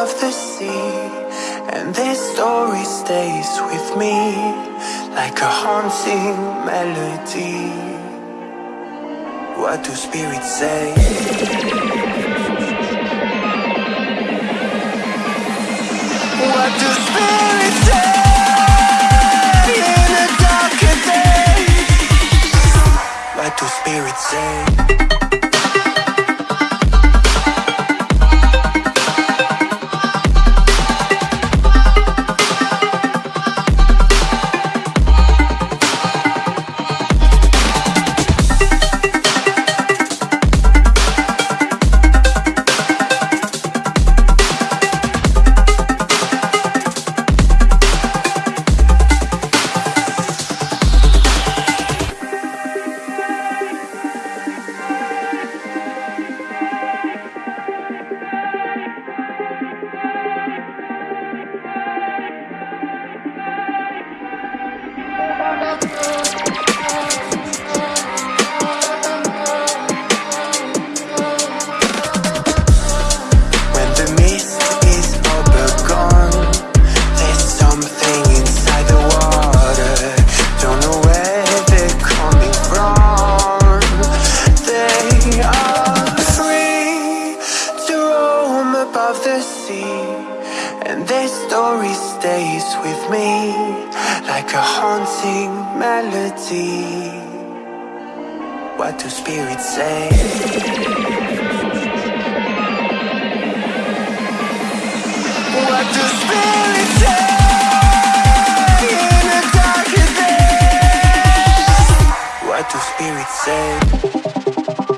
of the sea And this story stays with me Like a haunting melody What do spirits say? What do spirits say? In What do spirits say? And this story stays with me Like a haunting melody What do spirits say? What do spirits say in a darker day? What do spirits say?